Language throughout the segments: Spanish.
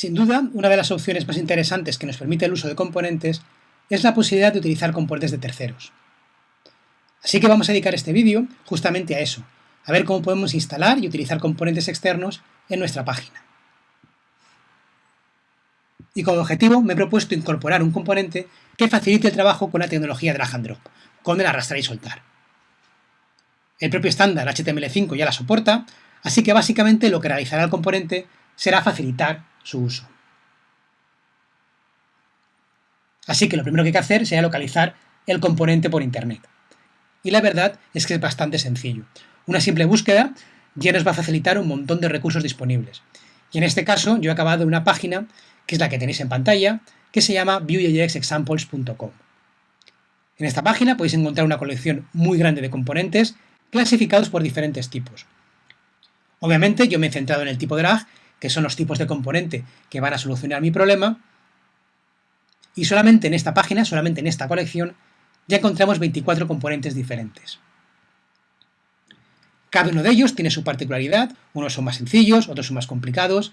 Sin duda, una de las opciones más interesantes que nos permite el uso de componentes es la posibilidad de utilizar componentes de terceros. Así que vamos a dedicar este vídeo justamente a eso, a ver cómo podemos instalar y utilizar componentes externos en nuestra página. Y como objetivo me he propuesto incorporar un componente que facilite el trabajo con la tecnología drag and drop, con el arrastrar y soltar. El propio estándar HTML5 ya la soporta, así que básicamente lo que realizará el componente será facilitar su uso. Así que lo primero que hay que hacer será localizar el componente por internet. Y la verdad es que es bastante sencillo. Una simple búsqueda ya nos va a facilitar un montón de recursos disponibles. Y en este caso yo he acabado una página, que es la que tenéis en pantalla, que se llama viewjxexamples.com. En esta página podéis encontrar una colección muy grande de componentes clasificados por diferentes tipos. Obviamente yo me he centrado en el tipo drag que son los tipos de componente que van a solucionar mi problema. Y solamente en esta página, solamente en esta colección, ya encontramos 24 componentes diferentes. Cada uno de ellos tiene su particularidad, unos son más sencillos, otros son más complicados,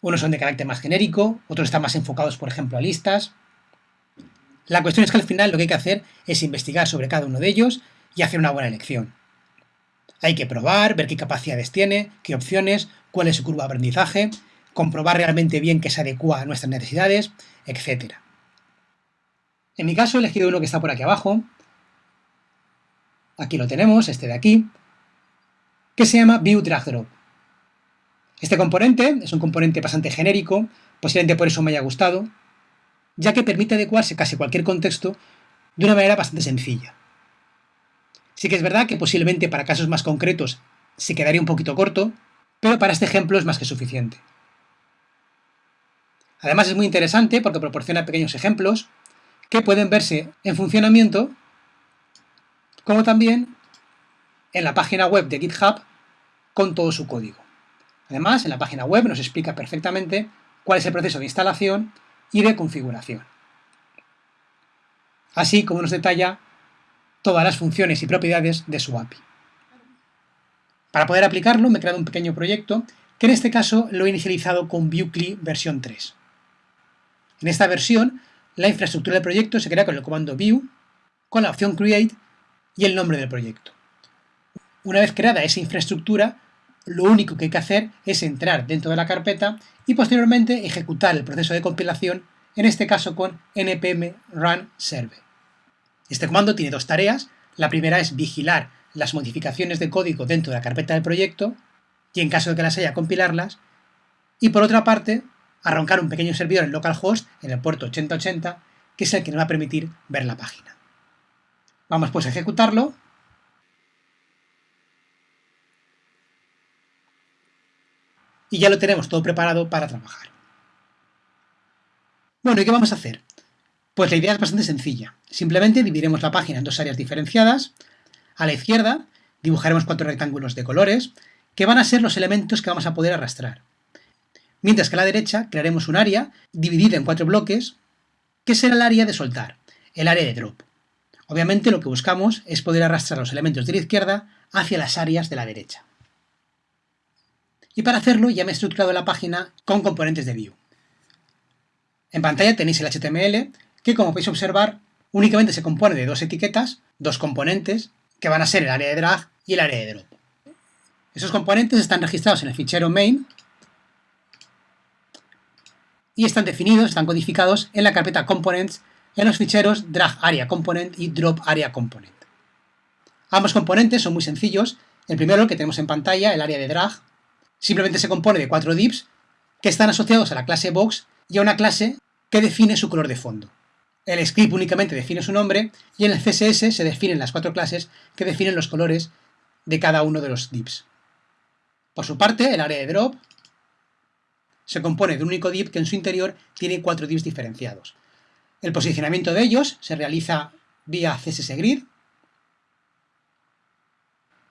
unos son de carácter más genérico, otros están más enfocados, por ejemplo, a listas. La cuestión es que al final lo que hay que hacer es investigar sobre cada uno de ellos y hacer una buena elección. Hay que probar, ver qué capacidades tiene, qué opciones, cuál es su curva de aprendizaje, comprobar realmente bien que se adecua a nuestras necesidades, etc. En mi caso he elegido uno que está por aquí abajo. Aquí lo tenemos, este de aquí, que se llama View Drag Drop. Este componente es un componente bastante genérico, posiblemente por eso me haya gustado, ya que permite adecuarse casi cualquier contexto de una manera bastante sencilla. Sí que es verdad que posiblemente para casos más concretos se quedaría un poquito corto, pero para este ejemplo es más que suficiente. Además es muy interesante porque proporciona pequeños ejemplos que pueden verse en funcionamiento, como también en la página web de GitHub con todo su código. Además, en la página web nos explica perfectamente cuál es el proceso de instalación y de configuración. Así como nos detalla todas las funciones y propiedades de su API. Para poder aplicarlo me he creado un pequeño proyecto que en este caso lo he inicializado con ViewCli versión 3. En esta versión, la infraestructura del proyecto se crea con el comando view, con la opción create y el nombre del proyecto. Una vez creada esa infraestructura, lo único que hay que hacer es entrar dentro de la carpeta y posteriormente ejecutar el proceso de compilación, en este caso con npm run server. Este comando tiene dos tareas. La primera es vigilar las modificaciones de código dentro de la carpeta del proyecto y en caso de que las haya compilarlas. Y por otra parte, arrancar un pequeño servidor en localhost en el puerto 8080 que es el que nos va a permitir ver la página. Vamos pues a ejecutarlo. Y ya lo tenemos todo preparado para trabajar. Bueno, ¿y qué vamos a hacer? Pues la idea es bastante sencilla. Simplemente dividiremos la página en dos áreas diferenciadas. A la izquierda dibujaremos cuatro rectángulos de colores, que van a ser los elementos que vamos a poder arrastrar. Mientras que a la derecha crearemos un área dividida en cuatro bloques, que será el área de soltar, el área de drop. Obviamente lo que buscamos es poder arrastrar los elementos de la izquierda hacia las áreas de la derecha. Y para hacerlo ya me he estructurado la página con componentes de view. En pantalla tenéis el HTML, que como podéis observar únicamente se compone de dos etiquetas, dos componentes, que van a ser el área de drag y el área de drop. Esos componentes están registrados en el fichero main y están definidos, están codificados en la carpeta components en los ficheros drag area component y drop area component. Ambos componentes son muy sencillos. El primero, que tenemos en pantalla, el área de drag, simplemente se compone de cuatro divs que están asociados a la clase box y a una clase que define su color de fondo. El script únicamente define su nombre y en el CSS se definen las cuatro clases que definen los colores de cada uno de los divs. Por su parte, el área de drop se compone de un único div que en su interior tiene cuatro divs diferenciados. El posicionamiento de ellos se realiza vía CSS Grid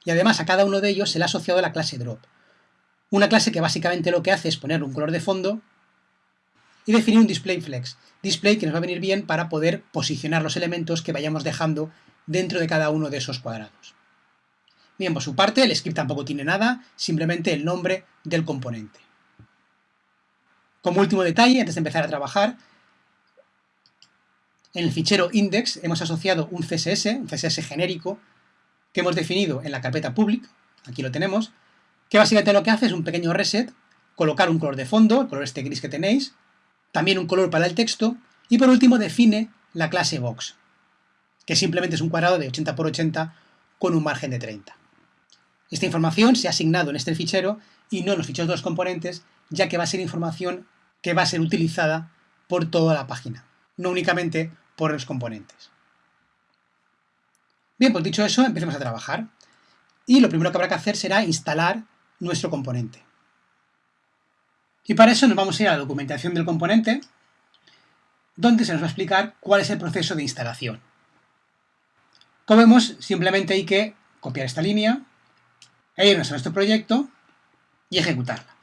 y además a cada uno de ellos se le ha asociado la clase drop. Una clase que básicamente lo que hace es poner un color de fondo y definir un display flex, display que nos va a venir bien para poder posicionar los elementos que vayamos dejando dentro de cada uno de esos cuadrados. Bien, por su parte, el script tampoco tiene nada, simplemente el nombre del componente. Como último detalle, antes de empezar a trabajar, en el fichero index hemos asociado un CSS, un CSS genérico, que hemos definido en la carpeta public, aquí lo tenemos, que básicamente lo que hace es un pequeño reset, colocar un color de fondo, el color este gris que tenéis, también un color para el texto, y por último define la clase box, que simplemente es un cuadrado de 80 por 80 con un margen de 30. Esta información se ha asignado en este fichero y no en los ficheros de los componentes, ya que va a ser información que va a ser utilizada por toda la página, no únicamente por los componentes. Bien, pues dicho eso, empecemos a trabajar. Y lo primero que habrá que hacer será instalar nuestro componente. Y para eso nos vamos a ir a la documentación del componente, donde se nos va a explicar cuál es el proceso de instalación. Como vemos, simplemente hay que copiar esta línea, irnos a nuestro proyecto y ejecutarla.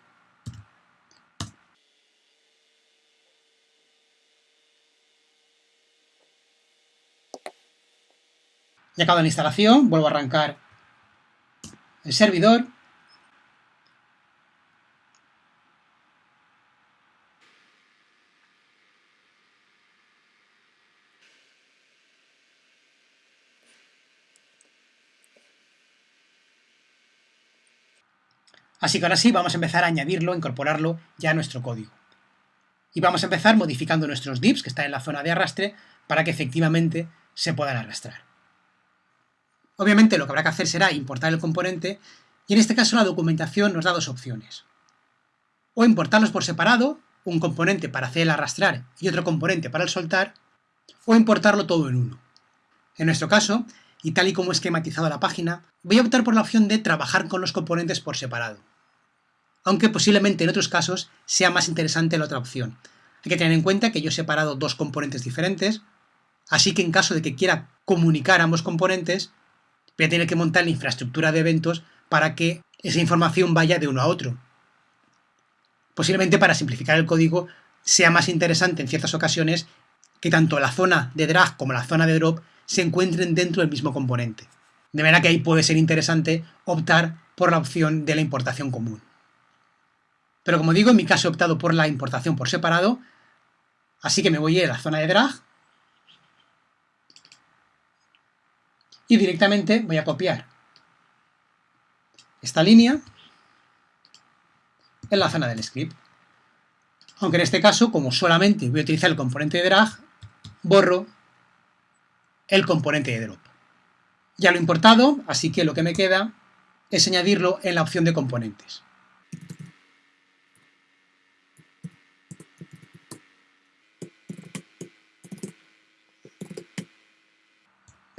Ya acabado la instalación, vuelvo a arrancar el servidor Así que ahora sí vamos a empezar a añadirlo, incorporarlo ya a nuestro código. Y vamos a empezar modificando nuestros divs que están en la zona de arrastre para que efectivamente se puedan arrastrar. Obviamente lo que habrá que hacer será importar el componente y en este caso la documentación nos da dos opciones. O importarlos por separado, un componente para hacer el arrastrar y otro componente para el soltar, o importarlo todo en uno. En nuestro caso, y tal y como he esquematizado la página, voy a optar por la opción de trabajar con los componentes por separado. Aunque posiblemente en otros casos sea más interesante la otra opción. Hay que tener en cuenta que yo he separado dos componentes diferentes, así que en caso de que quiera comunicar ambos componentes, voy a tener que montar la infraestructura de eventos para que esa información vaya de uno a otro. Posiblemente para simplificar el código sea más interesante en ciertas ocasiones que tanto la zona de drag como la zona de drop se encuentren dentro del mismo componente. De manera que ahí puede ser interesante optar por la opción de la importación común. Pero como digo, en mi caso he optado por la importación por separado, así que me voy a ir a la zona de drag y directamente voy a copiar esta línea en la zona del script. Aunque en este caso, como solamente voy a utilizar el componente de drag, borro el componente de drop. Ya lo he importado, así que lo que me queda es añadirlo en la opción de componentes.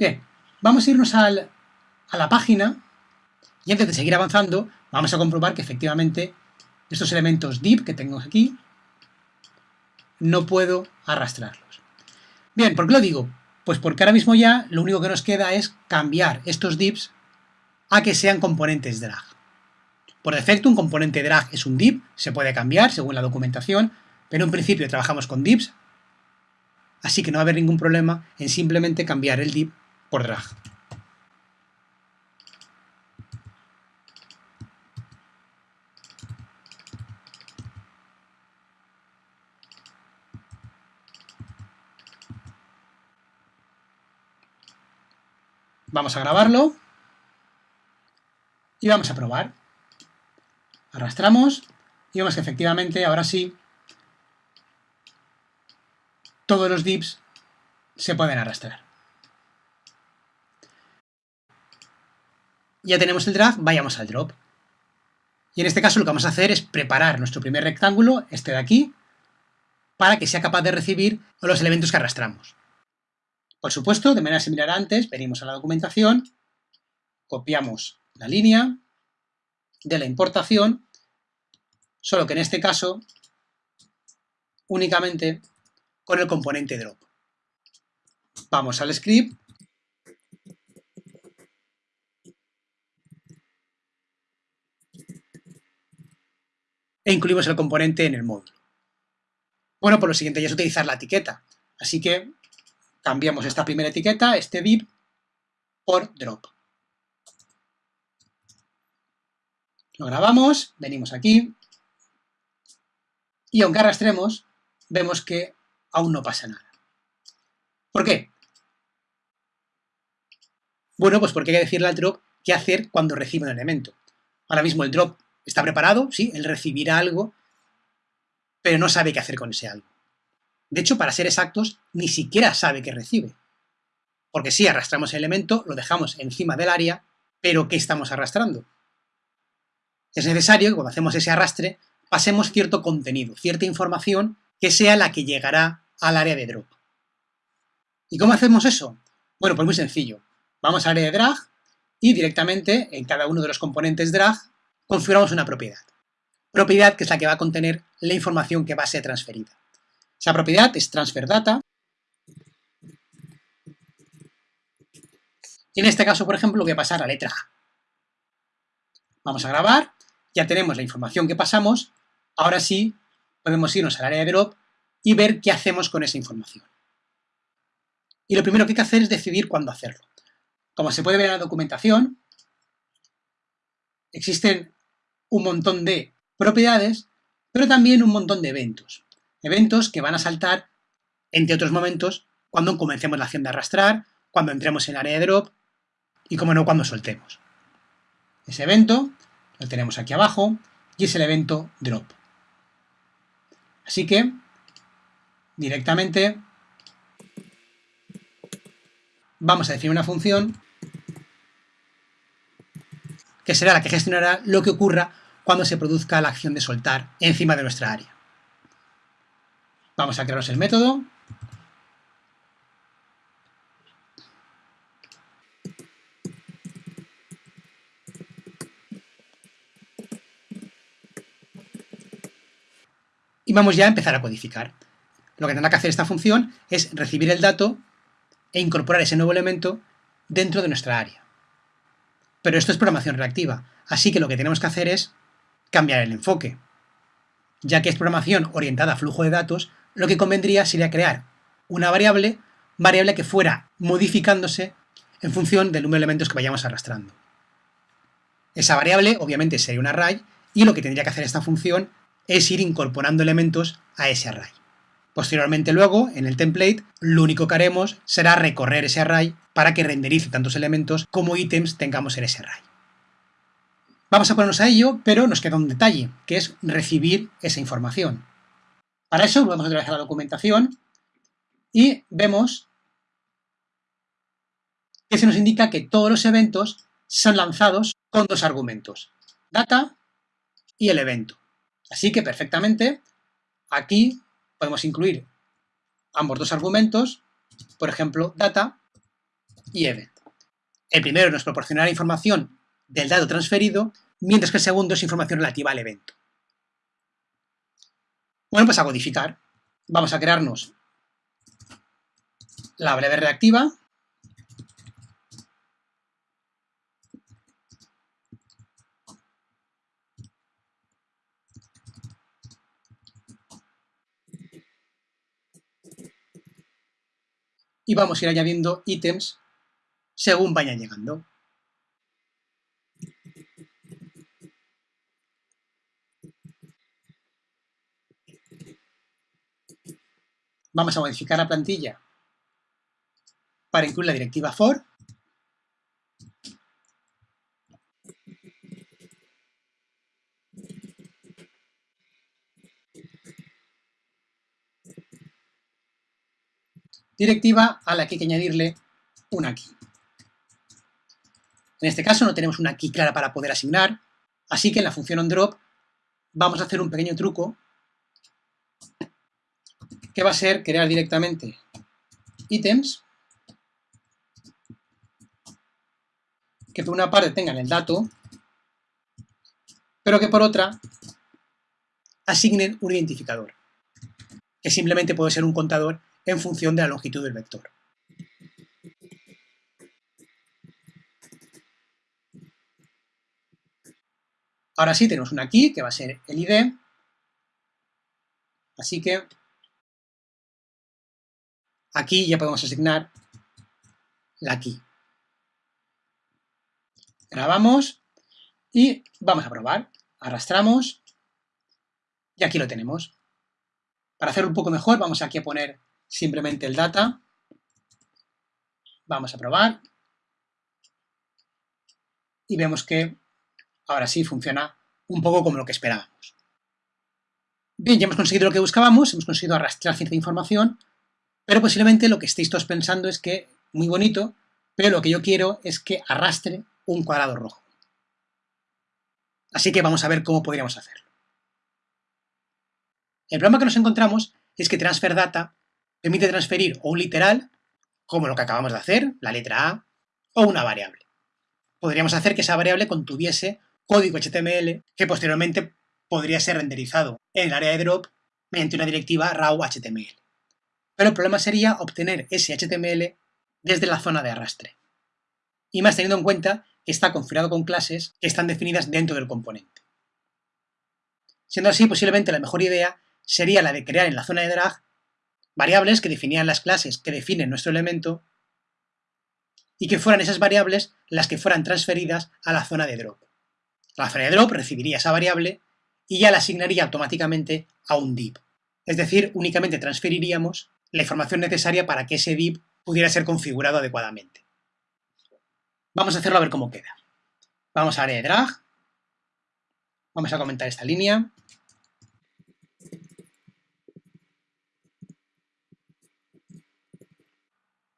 Bien, vamos a irnos a la página y antes de seguir avanzando vamos a comprobar que efectivamente estos elementos div que tengo aquí no puedo arrastrarlos. Bien, ¿por qué lo digo? Pues porque ahora mismo ya lo único que nos queda es cambiar estos divs a que sean componentes drag. Por defecto un componente drag es un div, se puede cambiar según la documentación, pero en principio trabajamos con divs, así que no va a haber ningún problema en simplemente cambiar el div por drag. Vamos a grabarlo y vamos a probar. Arrastramos y vemos que efectivamente ahora sí todos los divs se pueden arrastrar. Ya tenemos el drag, vayamos al drop. Y en este caso lo que vamos a hacer es preparar nuestro primer rectángulo, este de aquí, para que sea capaz de recibir los elementos que arrastramos. Por supuesto, de manera similar a antes, venimos a la documentación, copiamos la línea de la importación, solo que en este caso únicamente con el componente drop. Vamos al script e incluimos el componente en el módulo. Bueno, por lo siguiente ya es utilizar la etiqueta, así que cambiamos esta primera etiqueta, este div, por drop. Lo grabamos, venimos aquí, y aunque arrastremos, vemos que aún no pasa nada. ¿Por qué? Bueno, pues porque hay que decirle al drop qué hacer cuando recibe un elemento. Ahora mismo el drop está preparado, sí, él recibirá algo, pero no sabe qué hacer con ese algo. De hecho, para ser exactos, ni siquiera sabe qué recibe. Porque sí, arrastramos el elemento, lo dejamos encima del área, pero ¿qué estamos arrastrando? Es necesario que cuando hacemos ese arrastre pasemos cierto contenido, cierta información que sea la que llegará al área de drop. ¿Y cómo hacemos eso? Bueno, pues muy sencillo. Vamos al área de drag y directamente en cada uno de los componentes drag configuramos una propiedad. Propiedad que es la que va a contener la información que va a ser transferida. Esa propiedad es transfer data. Y en este caso, por ejemplo, voy a pasar a letra A. Vamos a grabar, ya tenemos la información que pasamos, ahora sí podemos irnos al área de drop y ver qué hacemos con esa información. Y lo primero que hay que hacer es decidir cuándo hacerlo. Como se puede ver en la documentación, existen un montón de propiedades, pero también un montón de eventos. Eventos que van a saltar, entre otros momentos, cuando comencemos la acción de arrastrar, cuando entremos en área de drop y, como no, cuando soltemos. Ese evento lo tenemos aquí abajo y es el evento drop. Así que, directamente, vamos a definir una función que será la que gestionará lo que ocurra cuando se produzca la acción de soltar encima de nuestra área. Vamos a crearos el método. Y vamos ya a empezar a codificar. Lo que tendrá que hacer esta función es recibir el dato e incorporar ese nuevo elemento dentro de nuestra área. Pero esto es programación reactiva, así que lo que tenemos que hacer es cambiar el enfoque. Ya que es programación orientada a flujo de datos, lo que convendría sería crear una variable, variable que fuera modificándose en función del número de elementos que vayamos arrastrando. Esa variable obviamente sería un array y lo que tendría que hacer esta función es ir incorporando elementos a ese array. Posteriormente luego, en el template, lo único que haremos será recorrer ese array para que renderice tantos elementos como ítems tengamos en ese array. Vamos a ponernos a ello, pero nos queda un detalle, que es recibir esa información. Para eso vamos a a la documentación y vemos que se nos indica que todos los eventos son lanzados con dos argumentos, data y el evento. Así que perfectamente aquí podemos incluir ambos dos argumentos, por ejemplo, data y event. El primero nos proporcionará información del dato transferido, mientras que el segundo es información relativa al evento. Bueno, pues a codificar. Vamos a crearnos la breve reactiva. Y vamos a ir añadiendo ítems según vayan llegando. Vamos a modificar la plantilla para incluir la directiva for. Directiva a la que hay que añadirle una key. En este caso no tenemos una key clara para poder asignar, así que en la función onDrop vamos a hacer un pequeño truco que va a ser crear directamente ítems que por una parte tengan el dato, pero que por otra asignen un identificador, que simplemente puede ser un contador en función de la longitud del vector. Ahora sí tenemos una key que va a ser el ID, así que Aquí ya podemos asignar la key. Grabamos y vamos a probar. Arrastramos y aquí lo tenemos. Para hacerlo un poco mejor, vamos aquí a poner simplemente el data. Vamos a probar. Y vemos que ahora sí funciona un poco como lo que esperábamos. Bien, ya hemos conseguido lo que buscábamos, hemos conseguido arrastrar cierta información, pero posiblemente lo que estéis todos pensando es que, muy bonito, pero lo que yo quiero es que arrastre un cuadrado rojo. Así que vamos a ver cómo podríamos hacerlo. El problema que nos encontramos es que transfer data permite transferir o un literal, como lo que acabamos de hacer, la letra A, o una variable. Podríamos hacer que esa variable contuviese código HTML que posteriormente podría ser renderizado en el área de drop mediante una directiva raw HTML. Pero el problema sería obtener ese HTML desde la zona de arrastre. Y más teniendo en cuenta que está configurado con clases que están definidas dentro del componente. Siendo así, posiblemente la mejor idea sería la de crear en la zona de drag variables que definían las clases que definen nuestro elemento y que fueran esas variables las que fueran transferidas a la zona de drop. La zona de drop recibiría esa variable y ya la asignaría automáticamente a un div. Es decir, únicamente transferiríamos la información necesaria para que ese div pudiera ser configurado adecuadamente. Vamos a hacerlo a ver cómo queda. Vamos a área drag. Vamos a comentar esta línea.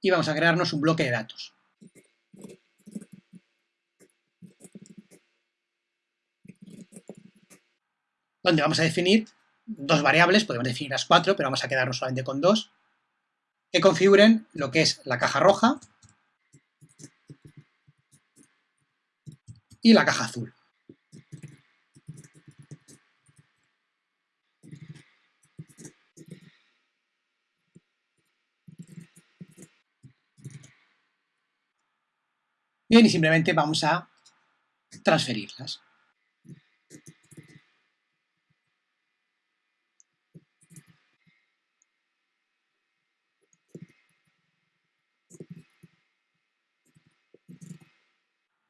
Y vamos a crearnos un bloque de datos. Donde vamos a definir dos variables, podemos definir las cuatro, pero vamos a quedarnos solamente con dos, que configuren lo que es la caja roja y la caja azul. Bien, y simplemente vamos a transferirlas.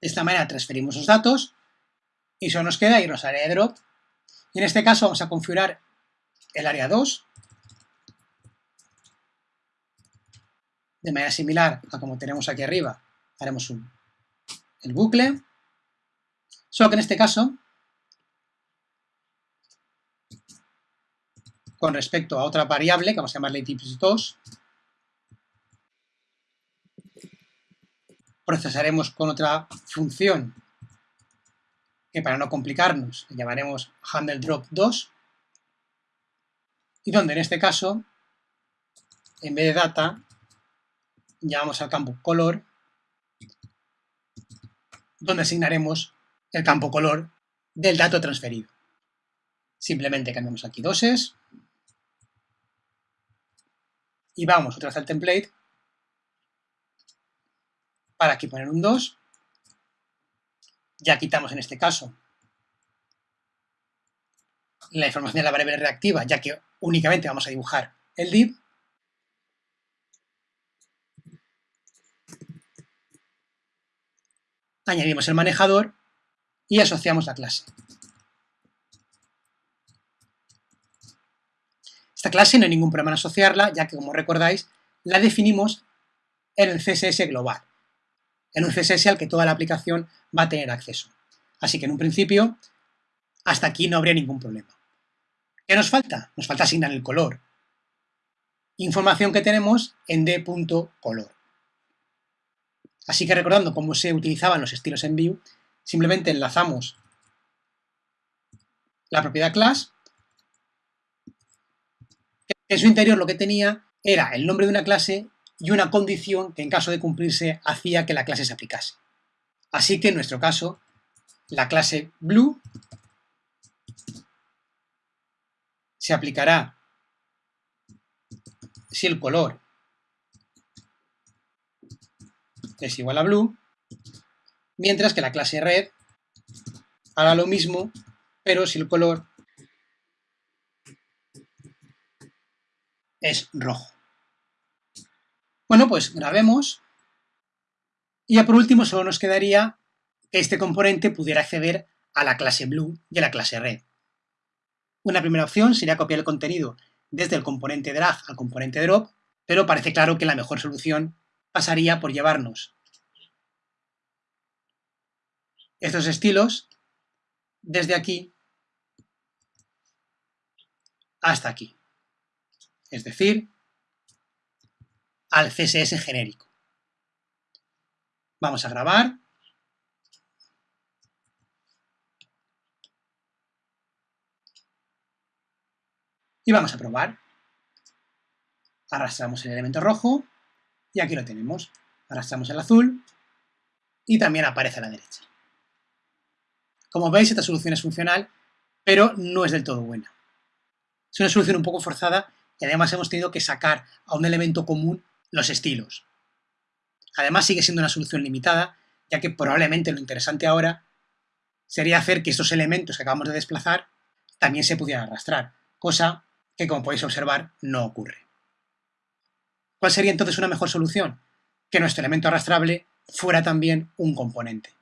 De esta manera transferimos los datos y solo nos queda irnos al área de drop. Y en este caso vamos a configurar el área 2 de manera similar a como tenemos aquí arriba. Haremos un, el bucle. Solo que en este caso, con respecto a otra variable que vamos a llamarle tips2, procesaremos con otra función que para no complicarnos llamaremos handleDrop2 y donde en este caso en vez de data llamamos al campo color donde asignaremos el campo color del dato transferido. Simplemente cambiamos aquí doses y vamos otra vez al template para aquí poner un 2. Ya quitamos en este caso la información de la variable reactiva, ya que únicamente vamos a dibujar el div. Añadimos el manejador y asociamos la clase. Esta clase no hay ningún problema en asociarla, ya que, como recordáis, la definimos en el CSS global en un CSS al que toda la aplicación va a tener acceso. Así que en un principio, hasta aquí no habría ningún problema. ¿Qué nos falta? Nos falta asignar el color. Información que tenemos en d.color. Así que recordando cómo se utilizaban los estilos en Vue, simplemente enlazamos la propiedad class, en su interior lo que tenía era el nombre de una clase y una condición que en caso de cumplirse hacía que la clase se aplicase. Así que en nuestro caso, la clase blue se aplicará si el color es igual a blue, mientras que la clase red hará lo mismo, pero si el color es rojo. Bueno, pues grabemos. Y ya por último solo nos quedaría que este componente pudiera acceder a la clase blue y a la clase red. Una primera opción sería copiar el contenido desde el componente drag al componente drop, pero parece claro que la mejor solución pasaría por llevarnos estos estilos desde aquí hasta aquí. Es decir, al CSS genérico. Vamos a grabar. Y vamos a probar. Arrastramos el elemento rojo y aquí lo tenemos. Arrastramos el azul y también aparece a la derecha. Como veis, esta solución es funcional, pero no es del todo buena. Es una solución un poco forzada y además hemos tenido que sacar a un elemento común los estilos. Además sigue siendo una solución limitada, ya que probablemente lo interesante ahora sería hacer que estos elementos que acabamos de desplazar también se pudieran arrastrar, cosa que como podéis observar no ocurre. ¿Cuál sería entonces una mejor solución? Que nuestro elemento arrastrable fuera también un componente.